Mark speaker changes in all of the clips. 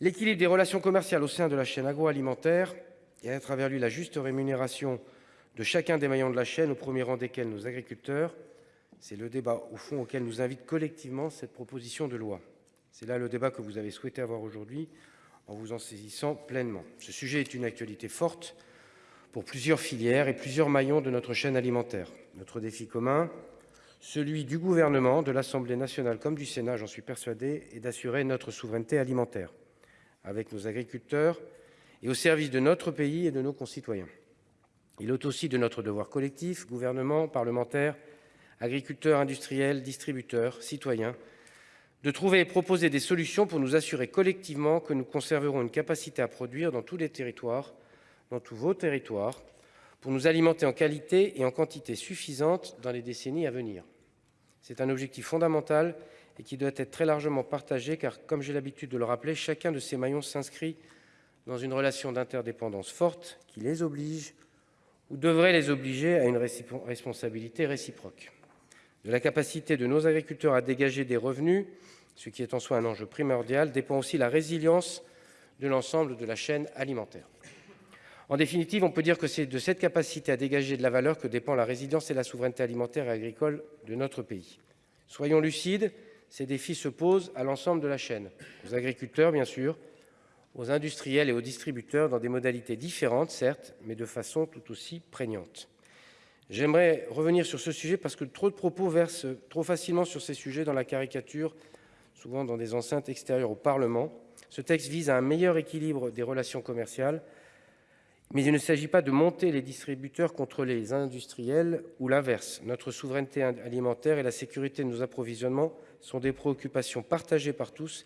Speaker 1: L'équilibre des relations commerciales au sein de la chaîne agroalimentaire et à travers lui la juste rémunération de chacun des maillons de la chaîne, au premier rang desquels nos agriculteurs. C'est le débat au fond auquel nous invite collectivement cette proposition de loi. C'est là le débat que vous avez souhaité avoir aujourd'hui en vous en saisissant pleinement. Ce sujet est une actualité forte pour plusieurs filières et plusieurs maillons de notre chaîne alimentaire. Notre défi commun, celui du gouvernement, de l'Assemblée nationale comme du Sénat, j'en suis persuadé, est d'assurer notre souveraineté alimentaire avec nos agriculteurs et au service de notre pays et de nos concitoyens. Il est aussi de notre devoir collectif, gouvernement, parlementaires, agriculteurs, industriels, distributeurs, citoyens, de trouver et proposer des solutions pour nous assurer collectivement que nous conserverons une capacité à produire dans tous les territoires, dans tous vos territoires, pour nous alimenter en qualité et en quantité suffisante dans les décennies à venir. C'est un objectif fondamental et qui doit être très largement partagé car, comme j'ai l'habitude de le rappeler, chacun de ces maillons s'inscrit dans une relation d'interdépendance forte qui les oblige ou devrait les obliger à une responsabilité réciproque. De la capacité de nos agriculteurs à dégager des revenus, ce qui est en soi un enjeu primordial, dépend aussi la résilience de l'ensemble de la chaîne alimentaire. En définitive, on peut dire que c'est de cette capacité à dégager de la valeur que dépend la résilience et la souveraineté alimentaire et agricole de notre pays. Soyons lucides, ces défis se posent à l'ensemble de la chaîne, aux agriculteurs bien sûr, aux industriels et aux distributeurs dans des modalités différentes, certes, mais de façon tout aussi prégnante. J'aimerais revenir sur ce sujet parce que trop de propos versent trop facilement sur ces sujets dans la caricature, souvent dans des enceintes extérieures au Parlement. Ce texte vise à un meilleur équilibre des relations commerciales, mais il ne s'agit pas de monter les distributeurs contre les industriels ou l'inverse. Notre souveraineté alimentaire et la sécurité de nos approvisionnements sont des préoccupations partagées par tous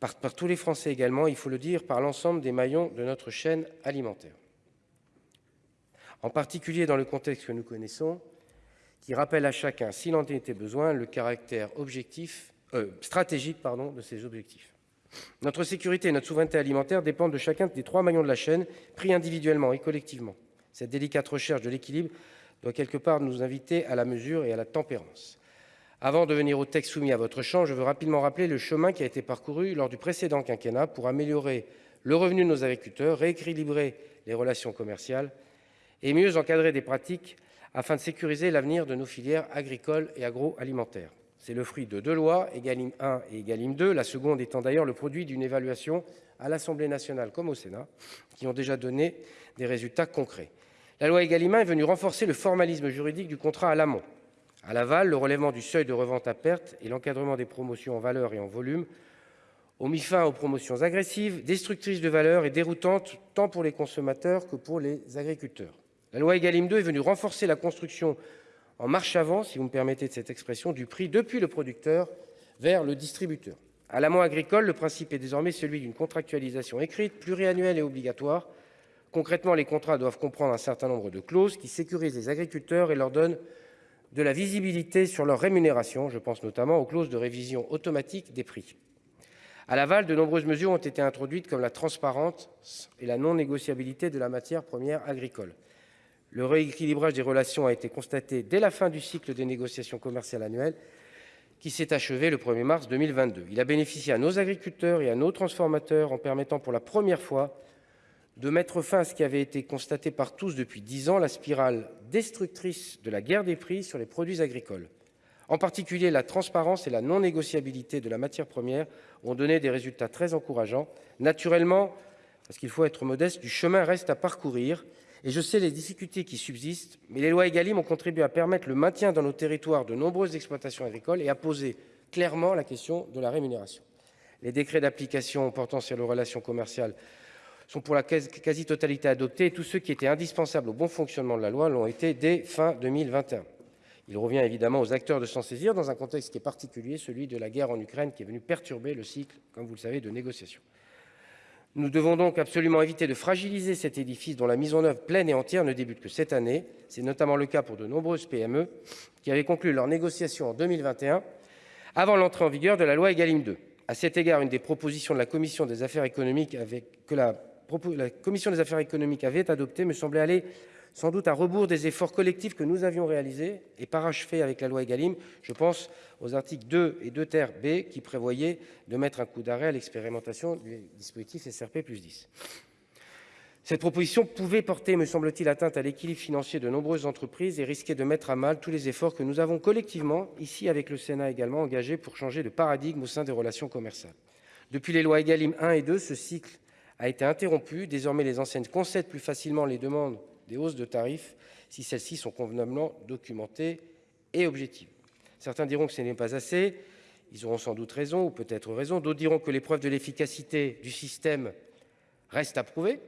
Speaker 1: par, tous les Français également, il faut le dire, par l'ensemble des maillons de notre chaîne alimentaire. En particulier dans le contexte que nous connaissons, qui rappelle à chacun, s'il en était besoin, le caractère objectif, euh, stratégique de ces objectifs. Notre sécurité et notre souveraineté alimentaire dépendent de chacun des trois maillons de la chaîne, pris individuellement et collectivement. Cette délicate recherche de l'équilibre doit quelque part nous inviter à la mesure et à la tempérance. Avant de venir au texte soumis à votre champ, je veux rapidement rappeler le chemin qui a été parcouru lors du précédent quinquennat pour améliorer le revenu de nos agriculteurs, rééquilibrer les relations commerciales et mieux encadrer des pratiques afin de sécuriser l'avenir de nos filières agricoles et agroalimentaires. C'est le fruit de deux lois, Egalim 1 et Egalim 2, la seconde étant d'ailleurs le produit d'une évaluation à l'Assemblée nationale comme au Sénat, qui ont déjà donné des résultats concrets. La loi Egalim 1 est venue renforcer le formalisme juridique du contrat à l'amont. À l'aval, le relèvement du seuil de revente à perte et l'encadrement des promotions en valeur et en volume ont mis fin aux promotions agressives, destructrices de valeur et déroutantes tant pour les consommateurs que pour les agriculteurs. La loi Egalim 2 est venue renforcer la construction en marche avant, si vous me permettez de cette expression, du prix depuis le producteur vers le distributeur. À l'amont agricole, le principe est désormais celui d'une contractualisation écrite, pluriannuelle et obligatoire. Concrètement, les contrats doivent comprendre un certain nombre de clauses qui sécurisent les agriculteurs et leur donnent de la visibilité sur leur rémunération. Je pense notamment aux clauses de révision automatique des prix. À l'aval, de nombreuses mesures ont été introduites comme la transparence et la non-négociabilité de la matière première agricole. Le rééquilibrage des relations a été constaté dès la fin du cycle des négociations commerciales annuelles qui s'est achevé le 1er mars 2022. Il a bénéficié à nos agriculteurs et à nos transformateurs en permettant pour la première fois de mettre fin à ce qui avait été constaté par tous depuis dix ans, la spirale destructrice de la guerre des prix sur les produits agricoles. En particulier, la transparence et la non-négociabilité de la matière première ont donné des résultats très encourageants. Naturellement, parce qu'il faut être modeste, du chemin reste à parcourir. Et je sais les difficultés qui subsistent, mais les lois Egalim ont contribué à permettre le maintien dans nos territoires de nombreuses exploitations agricoles et à poser clairement la question de la rémunération. Les décrets d'application portant sur les relations commerciales sont pour la quasi-totalité adoptés et tous ceux qui étaient indispensables au bon fonctionnement de la loi l'ont été dès fin 2021. Il revient évidemment aux acteurs de s'en saisir dans un contexte qui est particulier, celui de la guerre en Ukraine qui est venu perturber le cycle, comme vous le savez, de négociations. Nous devons donc absolument éviter de fragiliser cet édifice dont la mise en œuvre pleine et entière ne débute que cette année. C'est notamment le cas pour de nombreuses PME qui avaient conclu leurs négociations en 2021 avant l'entrée en vigueur de la loi Egalim 2. À cet égard, une des propositions de la Commission des affaires économiques avec, que la la commission des affaires économiques avait adopté me semblait aller sans doute à rebours des efforts collectifs que nous avions réalisés et parachevés avec la loi Egalim. Je pense aux articles 2 et 2 ter B qui prévoyaient de mettre un coup d'arrêt à l'expérimentation du dispositif SRP plus 10. Cette proposition pouvait porter, me semble-t-il, atteinte à l'équilibre financier de nombreuses entreprises et risquer de mettre à mal tous les efforts que nous avons collectivement, ici avec le Sénat également, engagés pour changer de paradigme au sein des relations commerciales. Depuis les lois Egalim 1 et 2, ce cycle a été interrompu. Désormais, les enseignes concèdent plus facilement les demandes des hausses de tarifs si celles-ci sont convenablement documentées et objectives. Certains diront que ce n'est pas assez. Ils auront sans doute raison ou peut-être raison. D'autres diront que l'épreuve de l'efficacité du système reste à prouver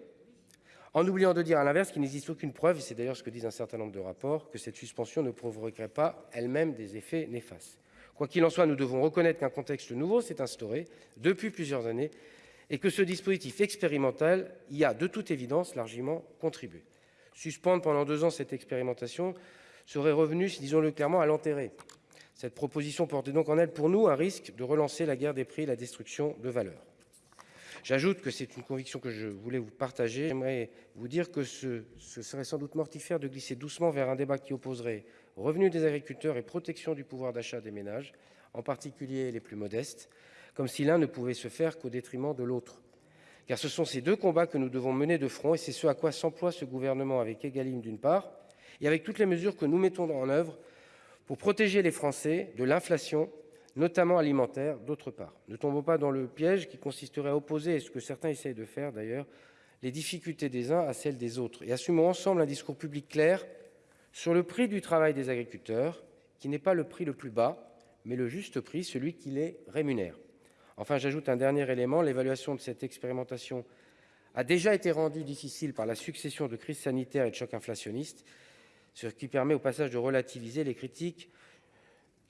Speaker 1: en oubliant de dire à l'inverse qu'il n'existe aucune preuve, et c'est d'ailleurs ce que disent un certain nombre de rapports, que cette suspension ne provoquerait pas elle-même des effets néfastes. Quoi qu'il en soit, nous devons reconnaître qu'un contexte nouveau s'est instauré depuis plusieurs années et que ce dispositif expérimental y a de toute évidence largement contribué. Suspendre pendant deux ans cette expérimentation serait revenu, disons-le clairement, à l'enterrer. Cette proposition portait donc en elle pour nous un risque de relancer la guerre des prix et la destruction de valeurs. J'ajoute que c'est une conviction que je voulais vous partager. J'aimerais vous dire que ce, ce, serait sans doute mortifère de glisser doucement vers un débat qui opposerait revenus des agriculteurs et protection du pouvoir d'achat des ménages, en particulier les plus modestes, comme si l'un ne pouvait se faire qu'au détriment de l'autre. Car ce sont ces deux combats que nous devons mener de front et c'est ce à quoi s'emploie ce gouvernement avec Egalim d'une part et avec toutes les mesures que nous mettons en œuvre pour protéger les Français de l'inflation notamment alimentaire, d'autre part. Ne tombons pas dans le piège qui consisterait à opposer, ce que certains essayent de faire d'ailleurs, les difficultés des uns à celles des autres, et assumons ensemble un discours public clair sur le prix du travail des agriculteurs, qui n'est pas le prix le plus bas, mais le juste prix, celui qui les rémunère. Enfin, j'ajoute un dernier élément, l'évaluation de cette expérimentation a déjà été rendue difficile par la succession de crises sanitaires et de chocs inflationnistes, ce qui permet au passage de relativiser les critiques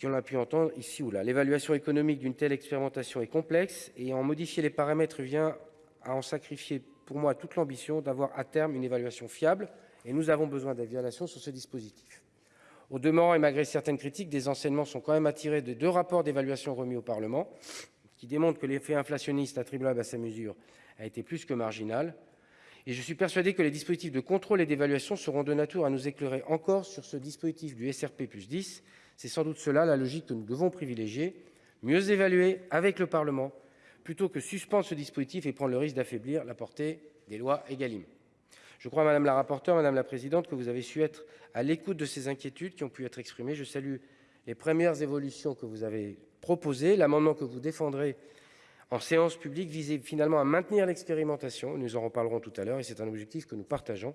Speaker 1: qu'on a pu entendre ici ou là. L'évaluation économique d'une telle expérimentation est complexe et en modifier les paramètres vient à en sacrifier pour moi toute l'ambition d'avoir à terme une évaluation fiable et nous avons besoin d'évaluation sur ce dispositif. Au demeurant, et malgré certaines critiques, des enseignements sont quand même attirés de deux rapports d'évaluation remis au Parlement qui démontrent que l'effet inflationniste attribuable à ces mesures a été plus que marginal. Et je suis persuadé que les dispositifs de contrôle et d'évaluation seront de nature à nous éclairer encore sur ce dispositif du SRP plus 10 c'est sans doute cela la logique que nous devons privilégier, mieux évaluer avec le Parlement, plutôt que suspendre ce dispositif et prendre le risque d'affaiblir la portée des lois Egalim. Je crois, Madame la rapporteure, Madame la Présidente, que vous avez su être à l'écoute de ces inquiétudes qui ont pu être exprimées. Je salue les premières évolutions que vous avez proposées. L'amendement que vous défendrez en séance publique visait finalement à maintenir l'expérimentation. Nous en reparlerons tout à l'heure et c'est un objectif que nous partageons.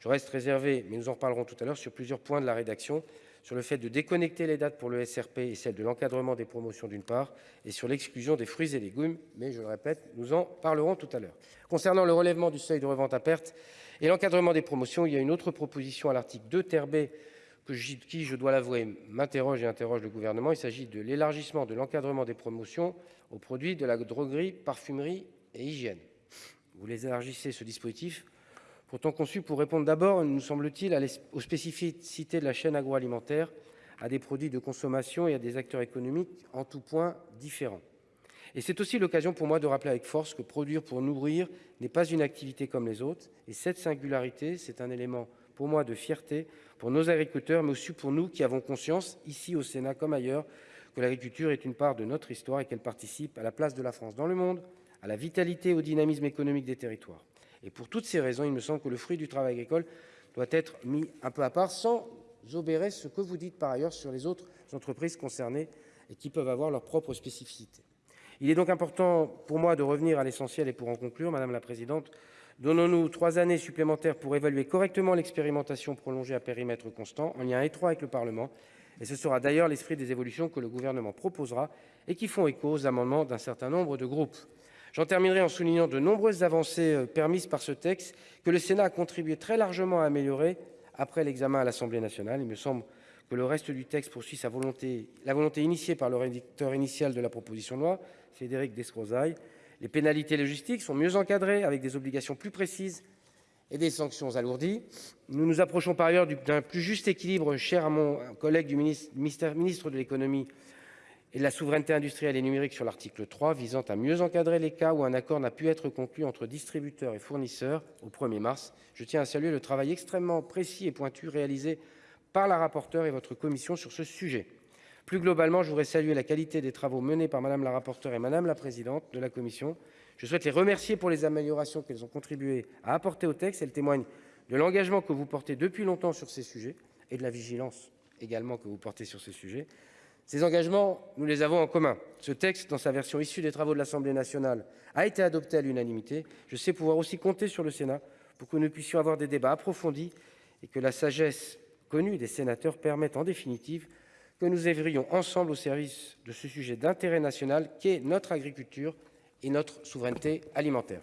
Speaker 1: Je reste réservé, mais nous en reparlerons tout à l'heure, sur plusieurs points de la rédaction sur le fait de déconnecter les dates pour le SRP et celle de l'encadrement des promotions d'une part, et sur l'exclusion des fruits et légumes, mais je le répète, nous en parlerons tout à l'heure. Concernant le relèvement du seuil de revente à perte et l'encadrement des promotions, il y a une autre proposition à l'article 2 qui, je dois l'avouer, m'interroge et interroge le gouvernement. Il s'agit de l'élargissement de l'encadrement des promotions aux produits de la droguerie, parfumerie et hygiène. Vous les élargissez ce dispositif pourtant conçu pour répondre d'abord, nous semble-t-il, aux spécificités de la chaîne agroalimentaire, à des produits de consommation et à des acteurs économiques en tout point différents. Et c'est aussi l'occasion pour moi de rappeler avec force que produire pour nourrir n'est pas une activité comme les autres. Et cette singularité, c'est un élément pour moi de fierté pour nos agriculteurs, mais aussi pour nous qui avons conscience, ici au Sénat comme ailleurs, que l'agriculture est une part de notre histoire et qu'elle participe à la place de la France dans le monde, à la vitalité et au dynamisme économique des territoires. Et pour toutes ces raisons, il me semble que le fruit du travail agricole doit être mis un peu à part, sans obérer ce que vous dites par ailleurs sur les autres entreprises concernées et qui peuvent avoir leurs propres spécificités. Il est donc important pour moi de revenir à l'essentiel et pour en conclure, Madame la Présidente, donnons-nous trois années supplémentaires pour évaluer correctement l'expérimentation prolongée à périmètre constant, en lien étroit avec le Parlement, et ce sera d'ailleurs l'esprit des évolutions que le gouvernement proposera et qui font écho aux amendements d'un certain nombre de groupes. J'en terminerai en soulignant de nombreuses avancées euh, permises par ce texte que le Sénat a contribué très largement à améliorer après l'examen à l'Assemblée nationale. Il me semble que le reste du texte poursuit la volonté initiée par le rédacteur initial de la proposition de loi, Frédéric Descrozaille. Les pénalités logistiques sont mieux encadrées avec des obligations plus précises et des sanctions alourdies. Nous nous approchons par ailleurs d'un plus juste équilibre cher à mon collègue du ministre, de l'économie et de la souveraineté industrielle et numérique sur l'article 3 visant à mieux encadrer les cas où un accord n'a pu être conclu entre distributeurs et fournisseurs au 1 mars. Je tiens à saluer le travail extrêmement précis et pointu réalisé par la rapporteure et votre commission sur ce sujet. Plus globalement, je voudrais saluer la qualité des travaux menés par Mme la rapporteure et Mme la présidente de la commission. Je souhaite les remercier pour les améliorations qu'elles ont contribué à apporter au texte. Elles témoignent de l'engagement que vous portez depuis longtemps sur ces sujets et de la vigilance également que vous portez sur ces sujets. Ces engagements, nous les avons en commun. Ce texte, dans sa version issue des travaux de l'Assemblée nationale, a été adopté à l'unanimité. Je sais pouvoir aussi compter sur le Sénat pour que nous puissions avoir des débats approfondis et que la sagesse connue des sénateurs permette en définitive que nous œuvrions ensemble au service de ce sujet d'intérêt national qu'est notre agriculture et notre souveraineté alimentaire.